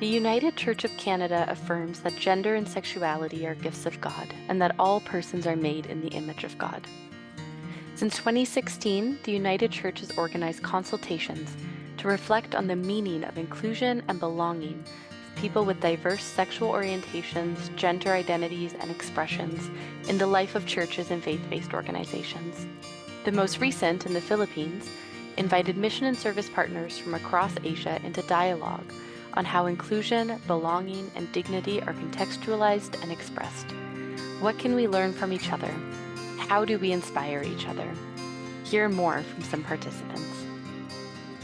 The United Church of Canada affirms that gender and sexuality are gifts of God and that all persons are made in the image of God. Since 2016, the United Church has organized consultations to reflect on the meaning of inclusion and belonging of people with diverse sexual orientations, gender identities, and expressions in the life of churches and faith-based organizations. The most recent, in the Philippines, invited mission and service partners from across Asia into dialogue on how inclusion, belonging, and dignity are contextualized and expressed. What can we learn from each other? How do we inspire each other? Hear more from some participants.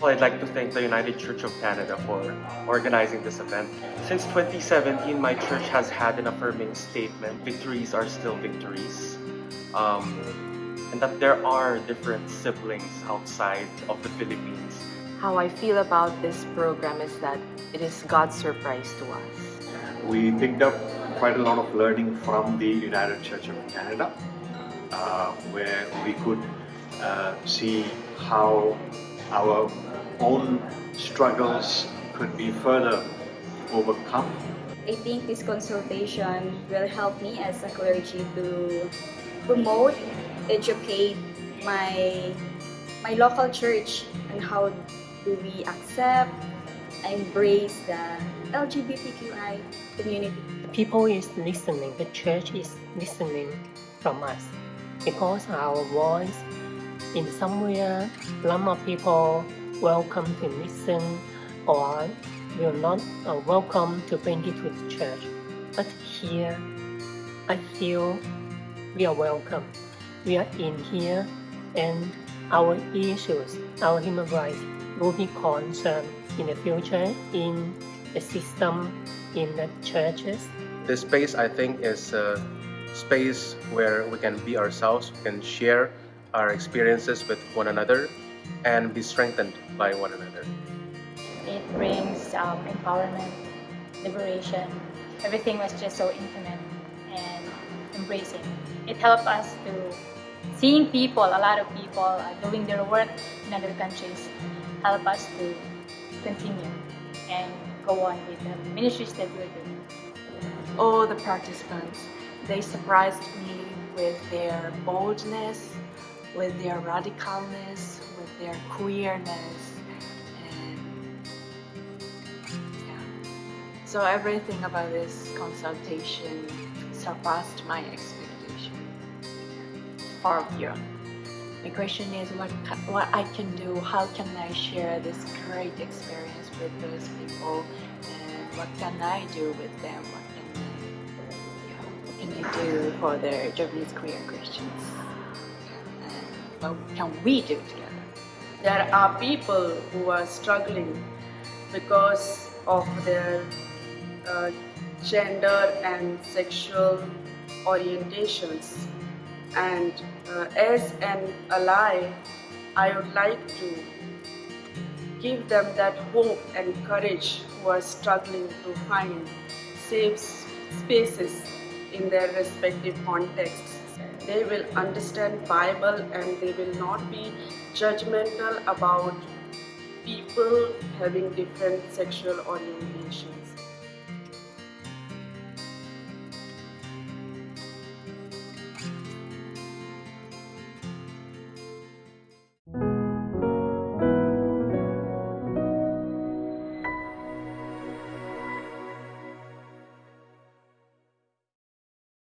Well, I'd like to thank the United Church of Canada for organizing this event. Since 2017, my church has had an affirming statement, victories are still victories. Um, and that there are different siblings outside of the Philippines. How I feel about this program is that it is God's surprise to us. We picked up quite a lot of learning from the United Church of Canada, uh, where we could uh, see how our own struggles could be further overcome. I think this consultation will help me as a clergy to promote, educate my, my local church and how do we accept, embrace the LGBTQI community. The People is listening, the church is listening from us because our voice in somewhere, some of people welcome to listen or will not uh, welcome to bring it to the church. But here, I feel we are welcome. We are in here and our issues, our human rights will be concerned in the future in the system, in the churches. This space, I think, is a space where we can be ourselves, we can share our experiences with one another and be strengthened by one another. It brings um, empowerment, liberation. Everything was just so intimate and embracing. It helped us to seeing people, a lot of people uh, doing their work in other countries, help us to continue and go on with the ministries that we're doing. All the participants, they surprised me with their boldness, with their radicalness, with their queerness, and yeah. So everything about this consultation surpassed my expectation. Far beyond. My question is what, what I can do, how can I share this great experience with those people, and what can I do with them, what can I, yeah, what can I do for the Japanese queer Christians, and what can we do together? There are people who are struggling because of their uh, gender and sexual orientations and uh, as an ally I would like to give them that hope and courage who are struggling to find safe spaces in their respective contexts. They will understand Bible and they will not be judgmental about people having different sexual orientations.